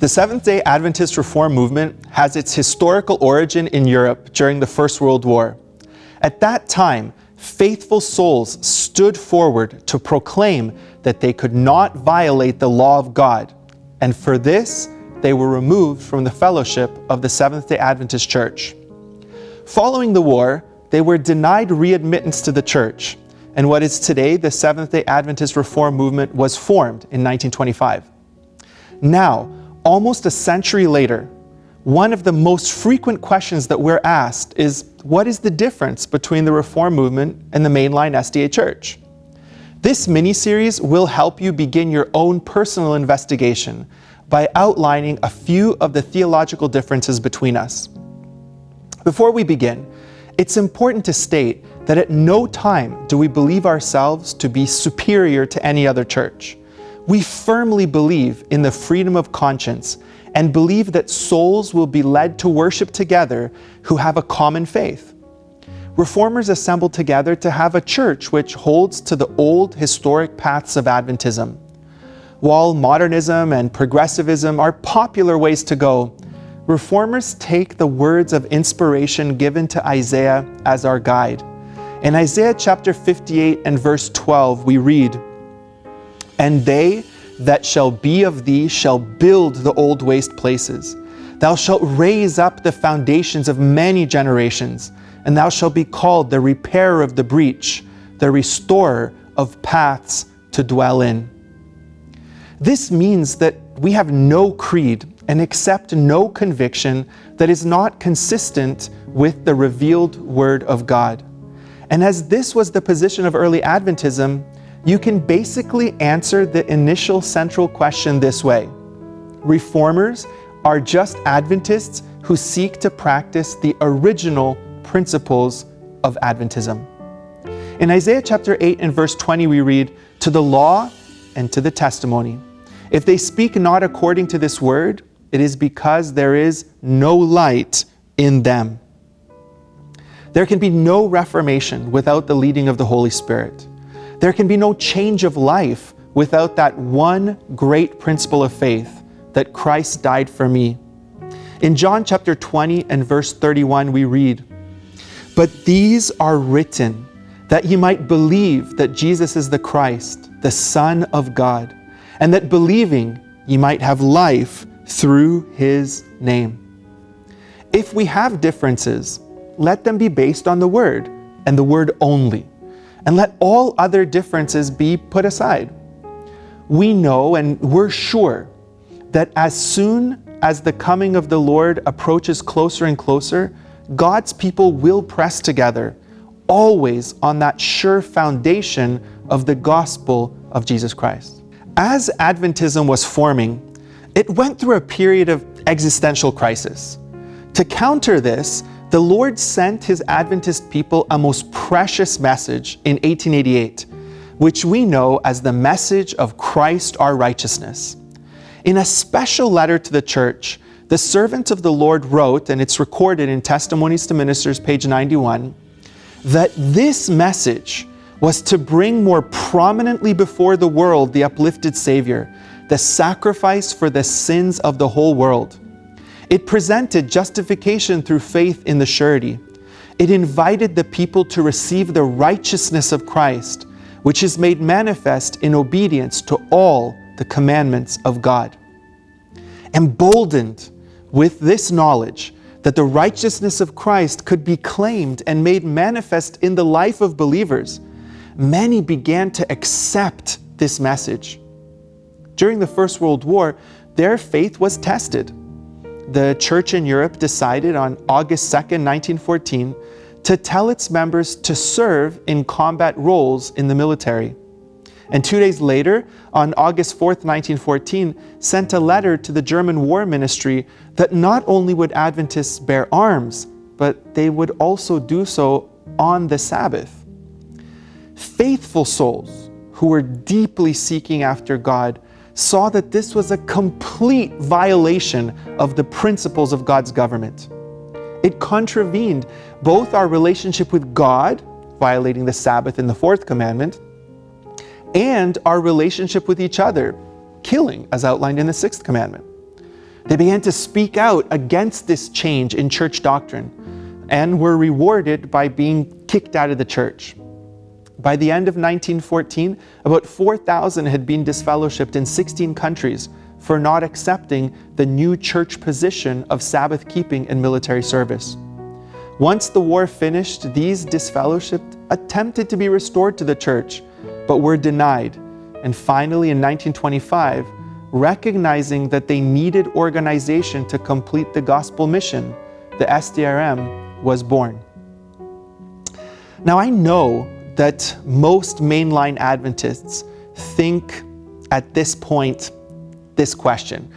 The Seventh-day Adventist Reform movement has its historical origin in Europe during the First World War. At that time, faithful souls stood forward to proclaim that they could not violate the law of God, and for this, they were removed from the fellowship of the Seventh-day Adventist Church. Following the war, they were denied readmittance to the church, and what is today the Seventh-day Adventist Reform Movement was formed in 1925. Now, almost a century later, one of the most frequent questions that we're asked is, what is the difference between the Reform movement and the mainline SDA Church? This mini-series will help you begin your own personal investigation by outlining a few of the theological differences between us. Before we begin, it's important to state that at no time do we believe ourselves to be superior to any other church. We firmly believe in the freedom of conscience and believe that souls will be led to worship together who have a common faith. Reformers assembled together to have a church which holds to the old historic paths of Adventism. While modernism and progressivism are popular ways to go, Reformers take the words of inspiration given to Isaiah as our guide. In Isaiah chapter 58 and verse 12, we read, And they that shall be of thee shall build the old waste places. Thou shalt raise up the foundations of many generations, and thou shalt be called the repairer of the breach, the restorer of paths to dwell in. This means that we have no creed and accept no conviction that is not consistent with the revealed Word of God. And as this was the position of early Adventism, you can basically answer the initial central question this way. Reformers are just Adventists who seek to practice the original principles of Adventism. In Isaiah chapter 8 and verse 20 we read, To the law and to the testimony. If they speak not according to this word, it is because there is no light in them. There can be no reformation without the leading of the Holy Spirit. There can be no change of life without that one great principle of faith, that Christ died for me. In John chapter 20 and verse 31 we read, But these are written, that ye might believe that Jesus is the Christ, the Son of God, and that believing ye might have life through his name. If we have differences, let them be based on the Word, and the Word only and let all other differences be put aside. We know and we're sure that as soon as the coming of the Lord approaches closer and closer, God's people will press together, always on that sure foundation of the gospel of Jesus Christ. As Adventism was forming, it went through a period of existential crisis. To counter this, the Lord sent his Adventist people a most precious message in 1888, which we know as the message of Christ our righteousness. In a special letter to the church, the servant of the Lord wrote, and it's recorded in Testimonies to Ministers, page 91, that this message was to bring more prominently before the world the uplifted Savior, the sacrifice for the sins of the whole world. It presented justification through faith in the surety. It invited the people to receive the righteousness of Christ, which is made manifest in obedience to all the commandments of God. Emboldened with this knowledge that the righteousness of Christ could be claimed and made manifest in the life of believers, many began to accept this message. During the First World War, their faith was tested the church in Europe decided on August 2nd, 1914, to tell its members to serve in combat roles in the military. And two days later, on August 4th, 1914, sent a letter to the German War Ministry that not only would Adventists bear arms, but they would also do so on the Sabbath. Faithful souls who were deeply seeking after God saw that this was a complete violation of the principles of God's government. It contravened both our relationship with God, violating the Sabbath in the fourth commandment, and our relationship with each other, killing as outlined in the sixth commandment. They began to speak out against this change in church doctrine and were rewarded by being kicked out of the church. By the end of 1914, about 4,000 had been disfellowshipped in 16 countries for not accepting the new church position of Sabbath keeping and military service. Once the war finished, these disfellowshipped attempted to be restored to the church, but were denied. And finally, in 1925, recognizing that they needed organization to complete the gospel mission, the SDRM was born. Now, I know that most mainline Adventists think at this point this question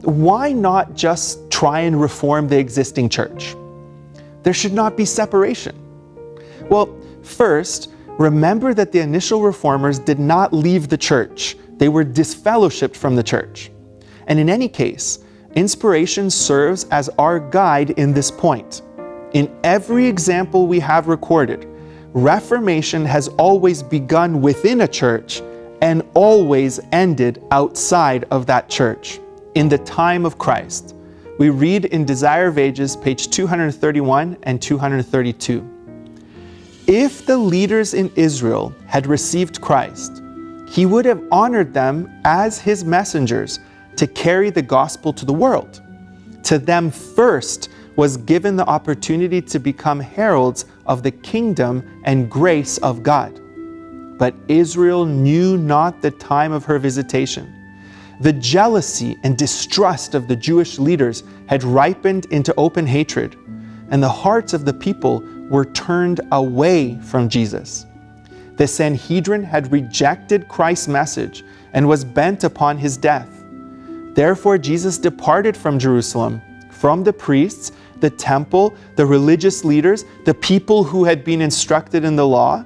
why not just try and reform the existing church? There should not be separation. Well, first, remember that the initial reformers did not leave the church they were disfellowshipped from the church. And in any case, inspiration serves as our guide in this point. In every example we have recorded, Reformation has always begun within a church and always ended outside of that church, in the time of Christ. We read in Desire of Ages, page 231 and 232. If the leaders in Israel had received Christ, he would have honored them as his messengers to carry the gospel to the world. To them first was given the opportunity to become heralds of the kingdom and grace of God. But Israel knew not the time of her visitation. The jealousy and distrust of the Jewish leaders had ripened into open hatred, and the hearts of the people were turned away from Jesus. The Sanhedrin had rejected Christ's message and was bent upon his death. Therefore, Jesus departed from Jerusalem, from the priests, the temple, the religious leaders, the people who had been instructed in the law,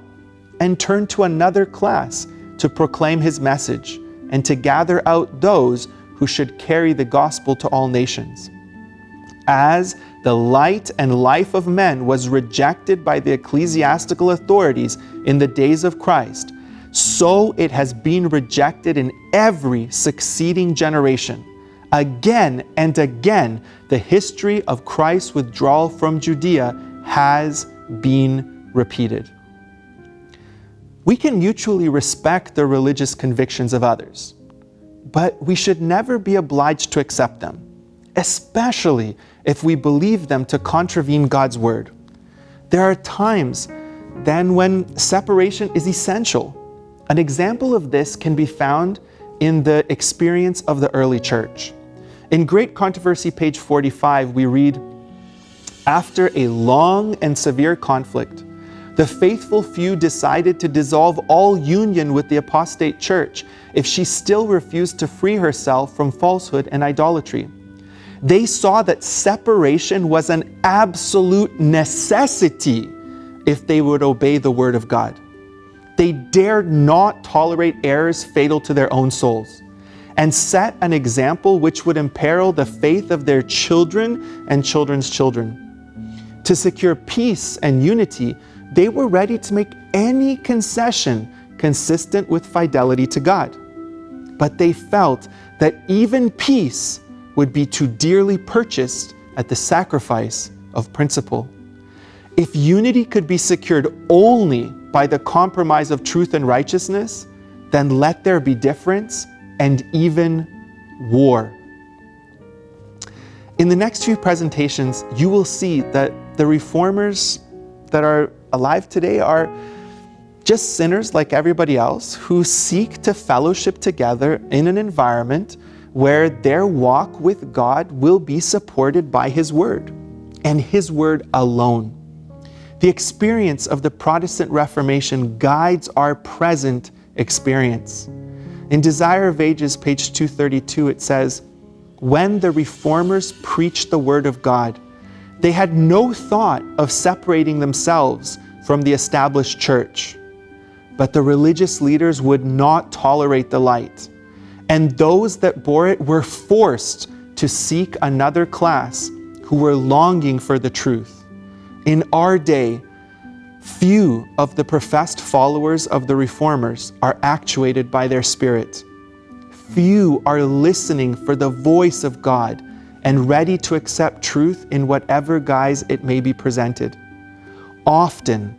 and turned to another class to proclaim his message and to gather out those who should carry the gospel to all nations. As the light and life of men was rejected by the ecclesiastical authorities in the days of Christ, so it has been rejected in every succeeding generation. Again and again, the history of Christ's withdrawal from Judea has been repeated. We can mutually respect the religious convictions of others, but we should never be obliged to accept them, especially if we believe them to contravene God's word. There are times then when separation is essential. An example of this can be found in the experience of the early church. In Great Controversy, page 45, we read, After a long and severe conflict, the faithful few decided to dissolve all union with the apostate church if she still refused to free herself from falsehood and idolatry. They saw that separation was an absolute necessity if they would obey the word of God. They dared not tolerate errors fatal to their own souls and set an example which would imperil the faith of their children and children's children. To secure peace and unity, they were ready to make any concession consistent with fidelity to God. But they felt that even peace would be too dearly purchased at the sacrifice of principle. If unity could be secured only by the compromise of truth and righteousness, then let there be difference and even war. In the next few presentations, you will see that the reformers that are alive today are just sinners like everybody else who seek to fellowship together in an environment where their walk with God will be supported by His Word and His Word alone. The experience of the Protestant Reformation guides our present experience. In Desire of Ages, page 232, it says, When the Reformers preached the Word of God, they had no thought of separating themselves from the established church. But the religious leaders would not tolerate the light and those that bore it were forced to seek another class who were longing for the truth. In our day, few of the professed followers of the Reformers are actuated by their spirit. Few are listening for the voice of God and ready to accept truth in whatever guise it may be presented. Often,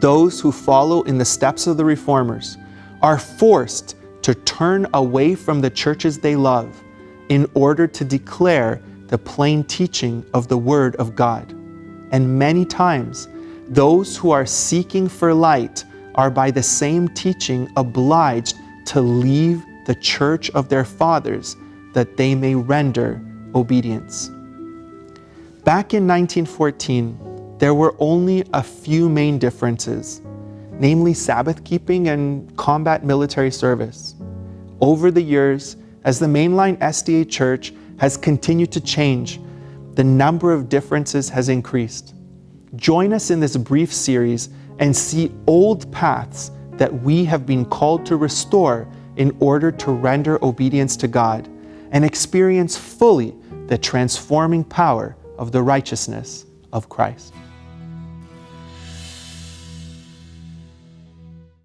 those who follow in the steps of the reformers are forced to turn away from the churches they love in order to declare the plain teaching of the Word of God. And many times, those who are seeking for light are by the same teaching obliged to leave the church of their fathers that they may render obedience. Back in 1914, there were only a few main differences, namely Sabbath keeping and combat military service. Over the years, as the mainline SDA Church has continued to change, the number of differences has increased. Join us in this brief series and see old paths that we have been called to restore in order to render obedience to God and experience fully the transforming power of the righteousness of Christ.